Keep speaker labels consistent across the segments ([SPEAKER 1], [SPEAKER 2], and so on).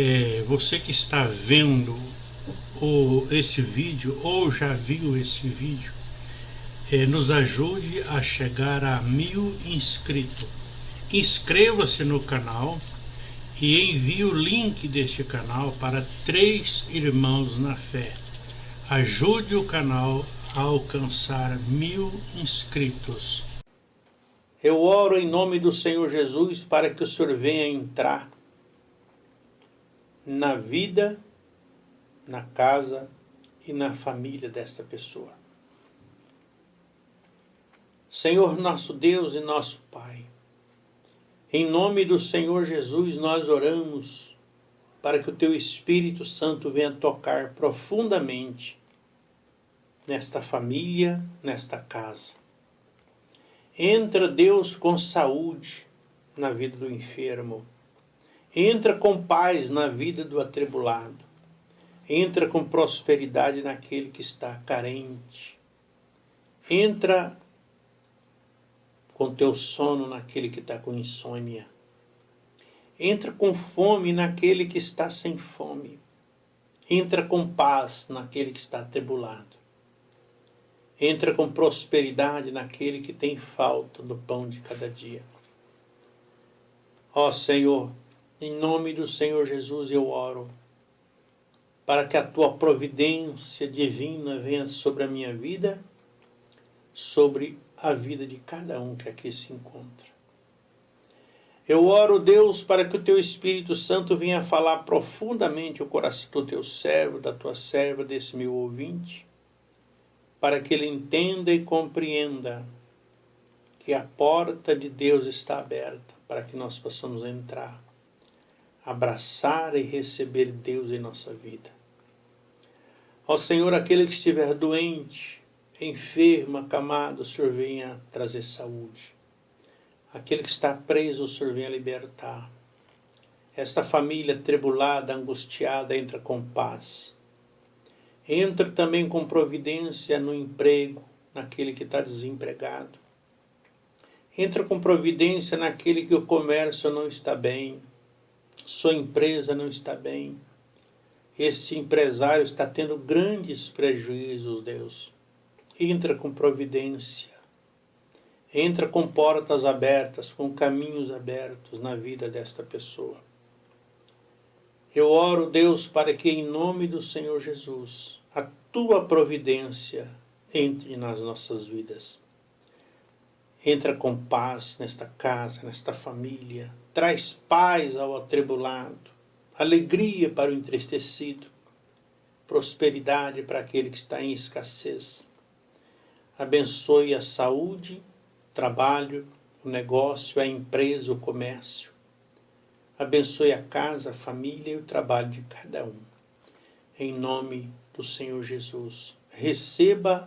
[SPEAKER 1] é, você que está vendo o, esse vídeo ou já viu esse vídeo, é, nos ajude a chegar a mil inscritos. Inscreva-se no canal e envie o link deste canal para três irmãos na fé. Ajude o canal a alcançar mil inscritos. Eu oro em nome do Senhor Jesus para que o Senhor venha entrar na vida, na casa e na família desta pessoa. Senhor nosso Deus e nosso Pai, em nome do Senhor Jesus nós oramos para que o Teu Espírito Santo venha tocar profundamente nesta família, nesta casa. Entra, Deus, com saúde na vida do enfermo Entra com paz na vida do atribulado. Entra com prosperidade naquele que está carente. Entra com teu sono naquele que está com insônia. Entra com fome naquele que está sem fome. Entra com paz naquele que está atribulado. Entra com prosperidade naquele que tem falta do pão de cada dia. Ó Senhor, em nome do Senhor Jesus eu oro para que a tua providência divina venha sobre a minha vida, sobre a vida de cada um que aqui se encontra. Eu oro, Deus, para que o teu Espírito Santo venha falar profundamente o coração do teu servo, da tua serva, desse meu ouvinte, para que ele entenda e compreenda que a porta de Deus está aberta para que nós possamos entrar abraçar e receber Deus em nossa vida. Ó Senhor, aquele que estiver doente, enfermo, acamado, o Senhor venha trazer saúde. Aquele que está preso, o Senhor venha libertar. Esta família tribulada, angustiada, entra com paz. Entra também com providência no emprego, naquele que está desempregado. Entra com providência naquele que o comércio não está bem, sua empresa não está bem, este empresário está tendo grandes prejuízos, Deus. Entra com providência, entra com portas abertas, com caminhos abertos na vida desta pessoa. Eu oro, Deus, para que em nome do Senhor Jesus, a tua providência entre nas nossas vidas. Entra com paz nesta casa, nesta família, traz paz ao atribulado, alegria para o entristecido, prosperidade para aquele que está em escassez. Abençoe a saúde, o trabalho, o negócio, a empresa, o comércio. Abençoe a casa, a família e o trabalho de cada um. Em nome do Senhor Jesus. Receba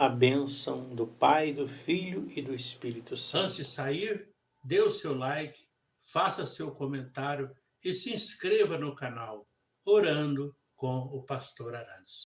[SPEAKER 1] a bênção do Pai, do Filho e do Espírito Santo. Antes de sair, dê o seu like, faça seu comentário e se inscreva no canal Orando com o Pastor Arantes.